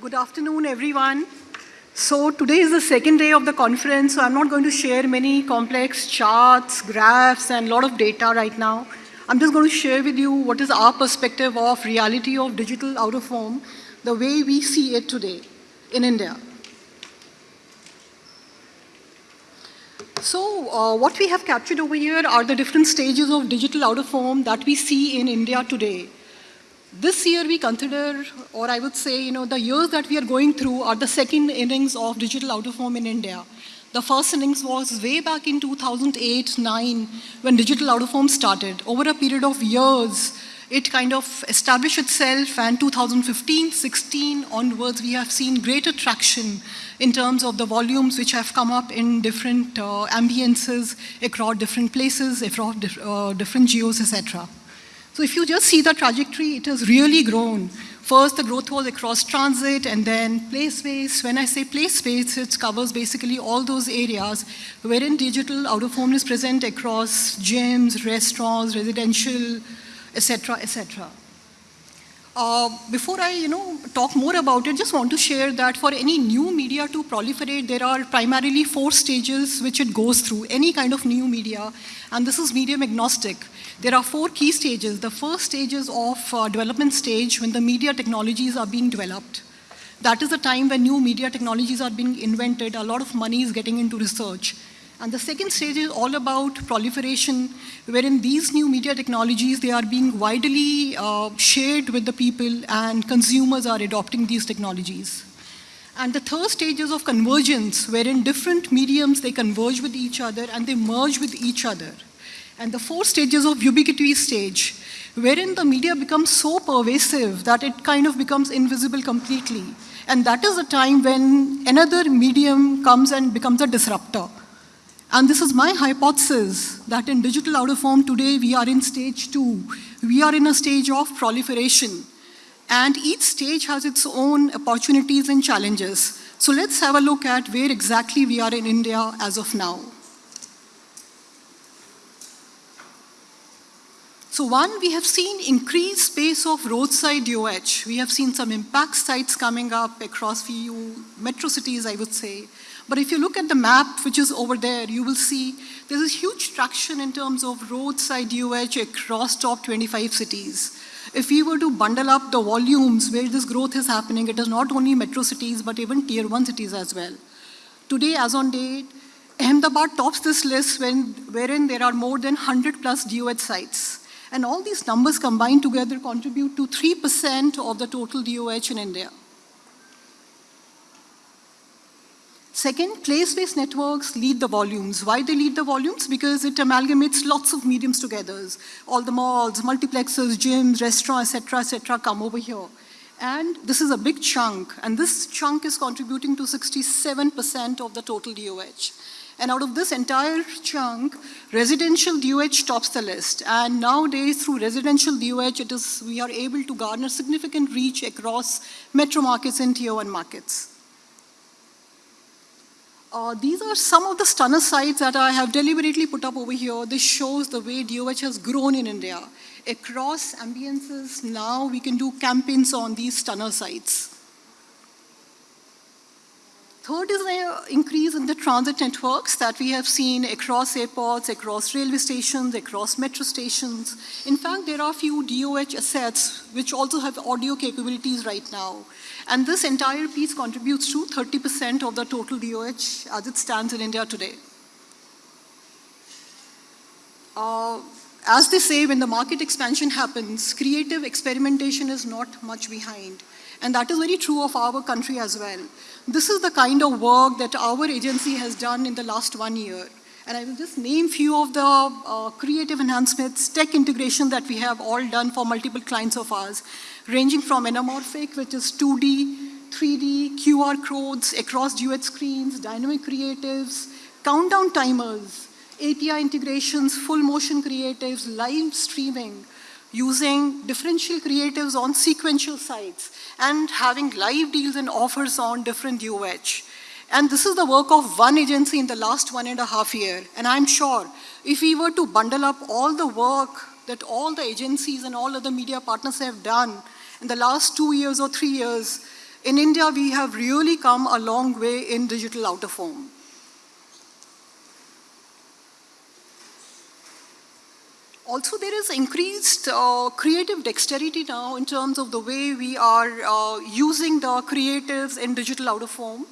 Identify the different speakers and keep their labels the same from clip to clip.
Speaker 1: Good afternoon, everyone. So today is the second day of the conference, so I'm not going to share many complex charts, graphs, and a lot of data right now. I'm just going to share with you what is our perspective of reality of digital out of home, the way we see it today in India. So uh, what we have captured over here are the different stages of digital out of home that we see in India today. This year we consider, or I would say, you know, the years that we are going through are the second innings of digital out of home in India. The first innings was way back in 2008-9 when digital out of home started. Over a period of years, it kind of established itself and 2015-16 onwards we have seen greater traction in terms of the volumes which have come up in different uh, ambiences across different places, across uh, different geos, etc. So if you just see the trajectory, it has really grown. First, the growth was across transit and then play space. When I say play space, it covers basically all those areas wherein digital out-of-home is present across gyms, restaurants, residential, etc., etc. Uh, before I, you know, talk more about it, just want to share that for any new media to proliferate, there are primarily four stages which it goes through, any kind of new media, and this is medium agnostic. There are four key stages. The first stage is of uh, development stage when the media technologies are being developed. That is the time when new media technologies are being invented, a lot of money is getting into research. And the second stage is all about proliferation, wherein these new media technologies, they are being widely uh, shared with the people and consumers are adopting these technologies. And the third stage is of convergence, wherein different mediums, they converge with each other and they merge with each other. And the fourth stage is of ubiquity stage, wherein the media becomes so pervasive that it kind of becomes invisible completely. And that is the time when another medium comes and becomes a disruptor. And this is my hypothesis that in digital out of home today, we are in stage two. We are in a stage of proliferation. And each stage has its own opportunities and challenges. So let's have a look at where exactly we are in India as of now. So one, we have seen increased space of roadside DOH. We have seen some impact sites coming up across few metro cities, I would say. But if you look at the map, which is over there, you will see there's a huge traction in terms of roadside UH across top 25 cities. If we were to bundle up the volumes where this growth is happening, it is not only metro cities, but even tier one cities as well. Today, as on date, Ahmedabad tops this list when, wherein there are more than 100 plus DOH sites. And all these numbers combined together contribute to 3% of the total DOH in India. Second, place-based networks lead the volumes. Why they lead the volumes? Because it amalgamates lots of mediums together. All the malls, multiplexes, gyms, restaurants, etc., etc., come over here. And this is a big chunk, and this chunk is contributing to 67% of the total DOH. And out of this entire chunk, residential DOH tops the list. And nowadays, through residential DOH, it is, we are able to garner significant reach across metro markets and tier one markets. Uh, these are some of the stunner sites that I have deliberately put up over here. This shows the way DOH has grown in India. Across ambiences, now we can do campaigns on these stunner sites. Third is the increase in the transit networks that we have seen across airports, across railway stations, across metro stations. In fact, there are a few DOH assets which also have audio capabilities right now. And this entire piece contributes to 30% of the total DOH as it stands in India today. Uh, as they say, when the market expansion happens, creative experimentation is not much behind. And that is very true of our country as well. This is the kind of work that our agency has done in the last one year. And I will just name few of the uh, creative enhancements, tech integration that we have all done for multiple clients of ours, ranging from anamorphic, which is 2D, 3D, QR codes across duet screens, dynamic creatives, countdown timers, API integrations, full motion creatives, live streaming, using differential creatives on sequential sites, and having live deals and offers on different DOH. And this is the work of one agency in the last one and a half year. And I'm sure if we were to bundle up all the work that all the agencies and all other media partners have done in the last two years or three years, In India, we have really come a long way in digital out of home. Also, there is increased uh, creative dexterity now in terms of the way we are uh, using the creatives in digital out of home.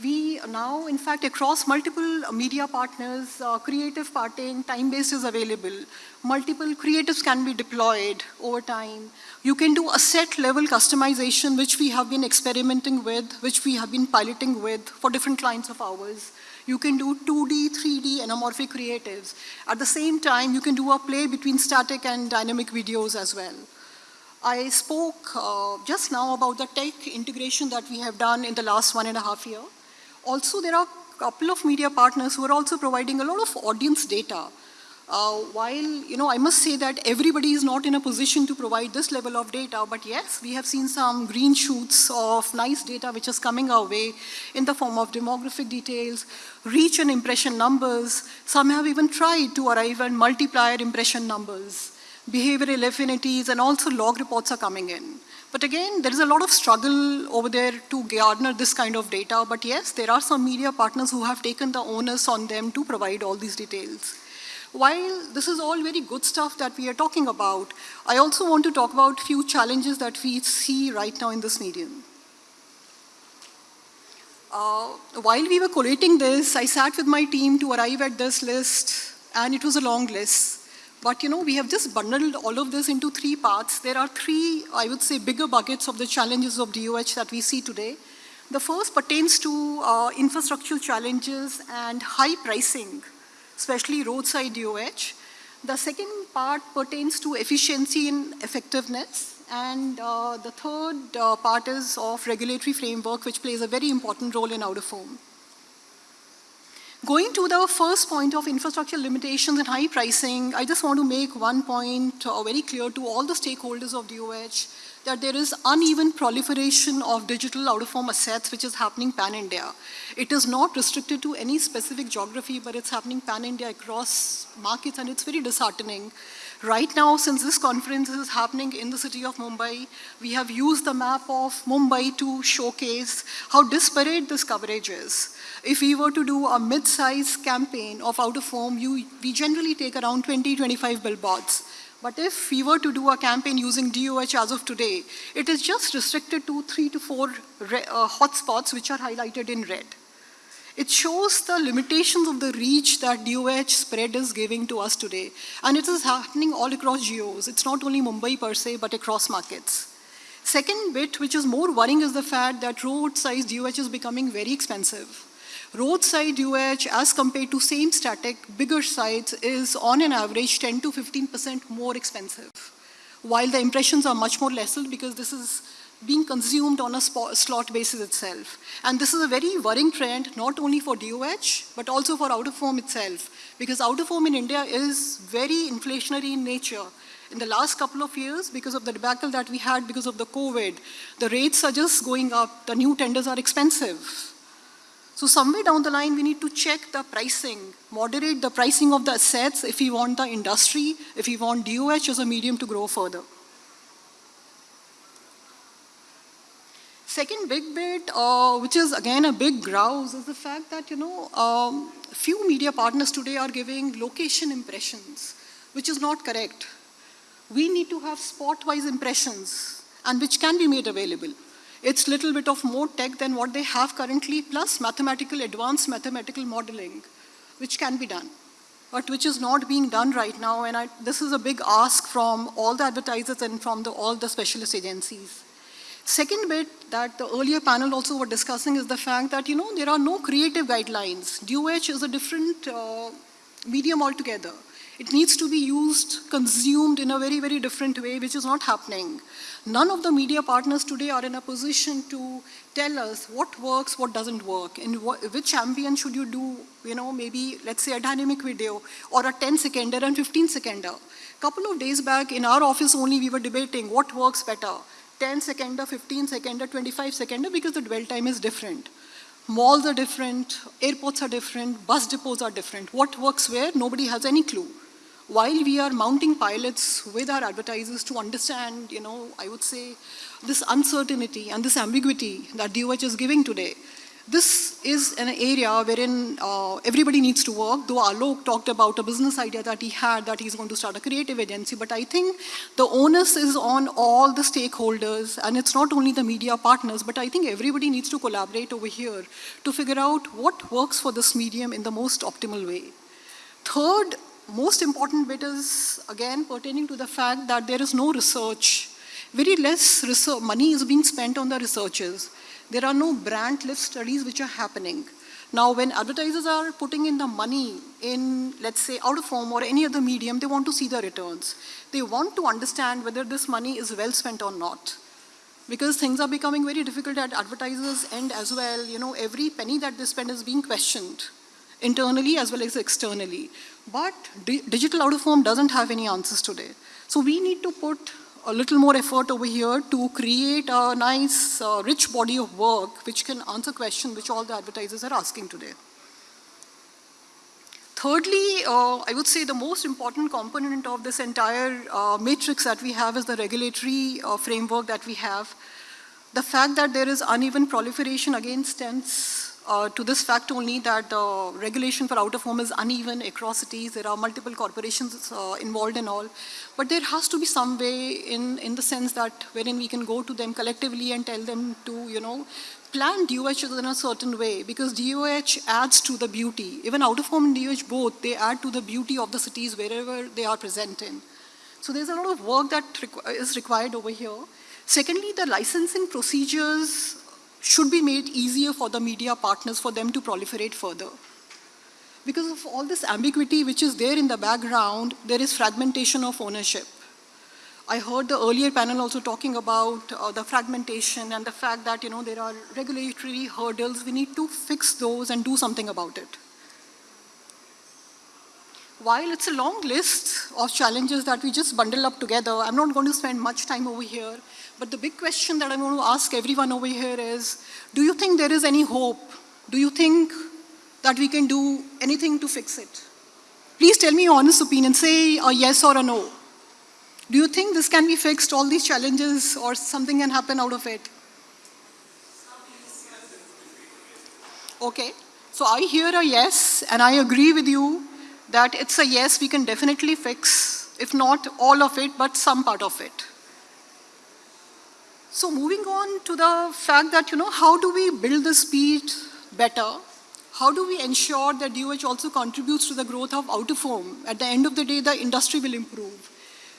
Speaker 1: We now, in fact, across multiple media partners, uh, creative parting, time-based is available. Multiple creatives can be deployed over time. You can do asset level customization, which we have been experimenting with, which we have been piloting with for different clients of ours. You can do 2D, 3D anamorphic creatives. At the same time, you can do a play between static and dynamic videos as well. I spoke uh, just now about the tech integration that we have done in the last one and a half year. Also, there are a couple of media partners who are also providing a lot of audience data uh, while, you know, I must say that everybody is not in a position to provide this level of data, but yes, we have seen some green shoots of nice data which is coming our way in the form of demographic details, reach and impression numbers. Some have even tried to arrive at multiplier impression numbers. Behavioral affinities and also log reports are coming in. But again, there is a lot of struggle over there to garner this kind of data. But yes, there are some media partners who have taken the onus on them to provide all these details. While this is all very good stuff that we are talking about, I also want to talk about a few challenges that we see right now in this medium. Uh, while we were collating this, I sat with my team to arrive at this list, and it was a long list. But you know, we have just bundled all of this into three parts. There are three, I would say, bigger buckets of the challenges of DOH that we see today. The first pertains to uh, infrastructural challenges and high pricing especially roadside DOH. The second part pertains to efficiency and effectiveness. And uh, the third uh, part is of regulatory framework, which plays a very important role in out-of-home. Going to the first point of infrastructure limitations and high pricing, I just want to make one point uh, very clear to all the stakeholders of DOH that there is uneven proliferation of digital out-of-home assets which is happening pan-India. It is not restricted to any specific geography, but it's happening pan-India across markets, and it's very disheartening. Right now, since this conference is happening in the city of Mumbai, we have used the map of Mumbai to showcase how disparate this coverage is. If we were to do a mid-sized campaign of out-of-home, we generally take around 20, 25 billboards. But if we were to do a campaign using DOH as of today, it is just restricted to three to four uh, hotspots which are highlighted in red. It shows the limitations of the reach that DOH spread is giving to us today. And it is happening all across geos. It's not only Mumbai per se, but across markets. Second bit, which is more worrying, is the fact that road size DOH is becoming very expensive. Roadside UH as compared to same static, bigger sites is on an average 10 to 15% more expensive. While the impressions are much more lesser because this is being consumed on a slot basis itself. And this is a very worrying trend, not only for DOH, but also for out-of-home itself. Because out-of-home in India is very inflationary in nature. In the last couple of years, because of the debacle that we had because of the COVID, the rates are just going up, the new tenders are expensive. So somewhere down the line, we need to check the pricing, moderate the pricing of the assets if we want the industry, if we want DOH as a medium to grow further. Second big bit, uh, which is again a big grouse, is the fact that, you know, um, few media partners today are giving location impressions, which is not correct. We need to have spot-wise impressions, and which can be made available. It's a little bit of more tech than what they have currently, plus mathematical, advanced mathematical modeling, which can be done, but which is not being done right now. And I, this is a big ask from all the advertisers and from the, all the specialist agencies. Second bit that the earlier panel also were discussing is the fact that, you know, there are no creative guidelines. DOH is a different uh, medium altogether. It needs to be used, consumed in a very, very different way, which is not happening. None of the media partners today are in a position to tell us what works, what doesn't work, and which ambient should you do, you know, maybe, let's say, a dynamic video, or a 10-seconder and 15-seconder. couple of days back, in our office only, we were debating what works better, 10-seconder, 15-seconder, 25-seconder, because the dwell time is different. Malls are different, airports are different, bus depots are different. What works where, nobody has any clue. while we are mounting pilots with our advertisers to understand, you know, I would say, this uncertainty and this ambiguity that DOH is giving today, this is an area wherein uh, everybody needs to work, though Alok talked about a business idea that he had that he's going to start a creative agency, but I think the onus is on all the stakeholders, and it's not only the media partners, but I think everybody needs to collaborate over here to figure out what works for this medium in the most optimal way. Third, most important bit is, again, pertaining to the fact that there is no research. Very less research, money is being spent on the researchers. There are no brand lift studies which are happening. Now, when advertisers are putting in the money in, let's say, out of home or any other medium, they want to see the returns. They want to understand whether this money is well spent or not. Because things are becoming very difficult at advertisers' end as well. You know, every penny that they spend is being questioned, internally as well as externally. But di digital out of home doesn't have any answers today. So we need to put a little more effort over here to create a nice, uh, rich body of work which can answer questions which all the advertisers are asking today. Thirdly, uh, I would say the most important component of this entire uh, matrix that we have is the regulatory uh, framework that we have. The fact that there is uneven proliferation again stems uh, to this fact only that the regulation for out-of-home is uneven across cities. There are multiple corporations uh, involved and all. But there has to be some way in, in the sense that wherein we can go to them collectively and tell them to, you know, plan DOH in a certain way because DOH adds to the beauty. Even out-of-home and DOH both, they add to the beauty of the cities wherever they are present in. So there's a lot of work that is required over here. Secondly, the licensing procedures should be made easier for the media partners for them to proliferate further. Because of all this ambiguity which is there in the background, there is fragmentation of ownership. I heard the earlier panel also talking about uh, the fragmentation and the fact that you know there are regulatory hurdles. We need to fix those and do something about it. While it's a long list of challenges that we just bundle up together, I'm not going to spend much time over here. But the big question that I want to ask everyone over here is, do you think there is any hope? Do you think that we can do anything to fix it? Please tell me your honest opinion. Say a yes or a no. Do you think this can be fixed, all these challenges, or something can happen out of it? Okay. So I hear a yes, and I agree with you that it's a yes we can definitely fix, if not all of it, but some part of it. So moving on to the fact that, you know, how do we build the speed better? How do we ensure that DOH also contributes to the growth of out-of-home? At the end of the day, the industry will improve.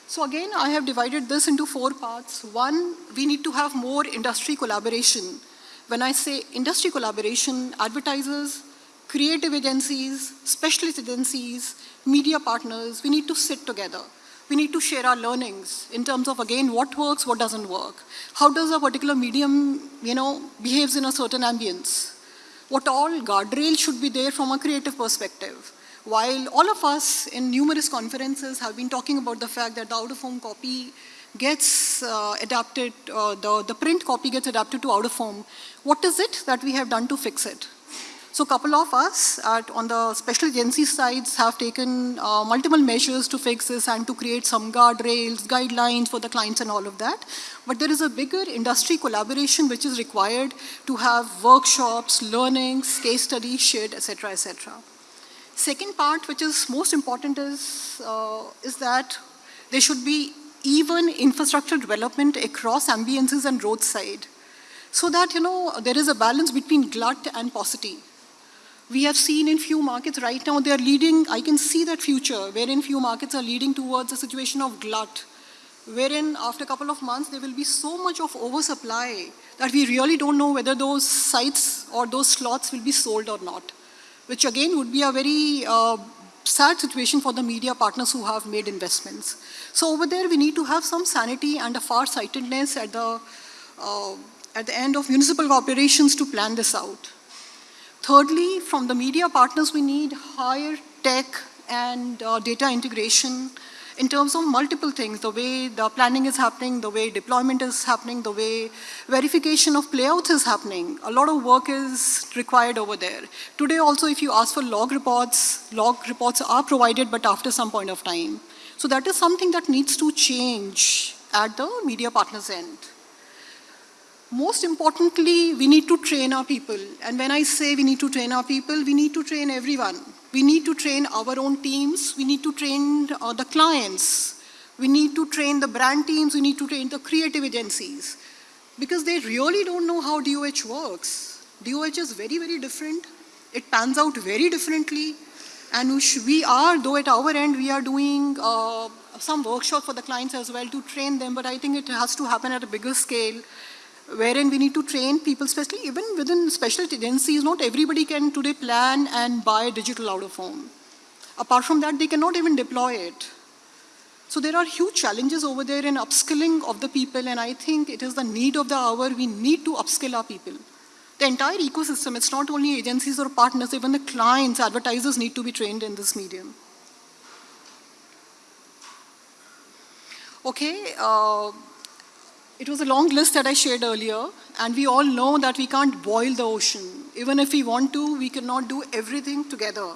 Speaker 1: So again, I have divided this into four parts. One, we need to have more industry collaboration. When I say industry collaboration, advertisers, creative agencies, specialist agencies, media partners, we need to sit together we need to share our learnings in terms of, again, what works, what doesn't work. How does a particular medium, you know, behaves in a certain ambience? What all guardrails should be there from a creative perspective? While all of us in numerous conferences have been talking about the fact that the out-of-home copy gets uh, adapted, uh, the, the print copy gets adapted to out-of-home, what is it that we have done to fix it? So a couple of us at, on the special agency sides have taken uh, multiple measures to fix this and to create some guardrails, guidelines for the clients and all of that. But there is a bigger industry collaboration which is required to have workshops, learnings, case studies shared, etc., etc. Second part, which is most important, is, uh, is that there should be even infrastructure development across ambiences and roadside so that, you know, there is a balance between glut and paucity. We have seen in few markets right now, they're leading, I can see that future, wherein few markets are leading towards a situation of glut, wherein after a couple of months, there will be so much of oversupply that we really don't know whether those sites or those slots will be sold or not, which again would be a very uh, sad situation for the media partners who have made investments. So over there, we need to have some sanity and a far-sightedness at the, uh, at the end of municipal operations to plan this out. Thirdly, from the media partners, we need higher tech and uh, data integration in terms of multiple things, the way the planning is happening, the way deployment is happening, the way verification of playouts is happening. A lot of work is required over there. Today also, if you ask for log reports, log reports are provided, but after some point of time. So that is something that needs to change at the media partners end. Most importantly, we need to train our people. And when I say we need to train our people, we need to train everyone. We need to train our own teams. We need to train uh, the clients. We need to train the brand teams. We need to train the creative agencies. Because they really don't know how DOH works. DOH is very, very different. It pans out very differently. And we are, though at our end, we are doing uh, some workshop for the clients as well to train them, but I think it has to happen at a bigger scale wherein we need to train people, especially even within specialty agencies, not everybody can today plan and buy digital out of home. Apart from that, they cannot even deploy it. So there are huge challenges over there in upskilling of the people, and I think it is the need of the hour. We need to upskill our people. The entire ecosystem, it's not only agencies or partners, even the clients, advertisers need to be trained in this medium. Okay, uh, it was a long list that I shared earlier, and we all know that we can't boil the ocean. Even if we want to, we cannot do everything together.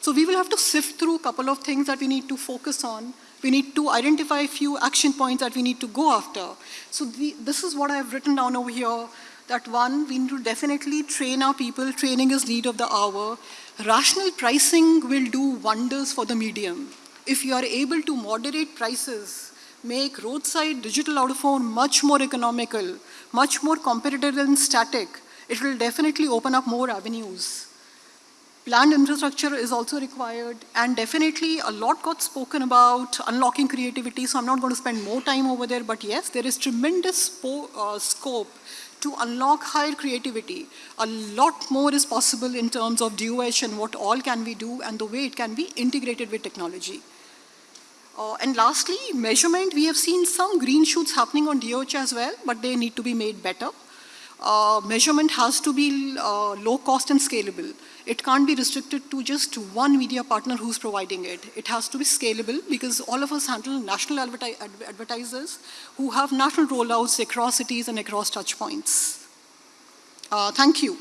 Speaker 1: So we will have to sift through a couple of things that we need to focus on. We need to identify a few action points that we need to go after. So the, this is what I've written down over here, that one, we need to definitely train our people. Training is need of the hour. Rational pricing will do wonders for the medium. If you are able to moderate prices, make roadside digital out-of-home much more economical, much more competitive than static, it will definitely open up more avenues. Planned infrastructure is also required, and definitely a lot got spoken about unlocking creativity, so I'm not going to spend more time over there, but yes, there is tremendous uh, scope to unlock higher creativity. A lot more is possible in terms of DOH and what all can we do and the way it can be integrated with technology. Uh, and lastly, measurement. We have seen some green shoots happening on DOH as well, but they need to be made better. Uh, measurement has to be uh, low cost and scalable. It can't be restricted to just one media partner who's providing it. It has to be scalable because all of us handle national adverti advertisers who have national rollouts across cities and across touch points. Uh, thank you.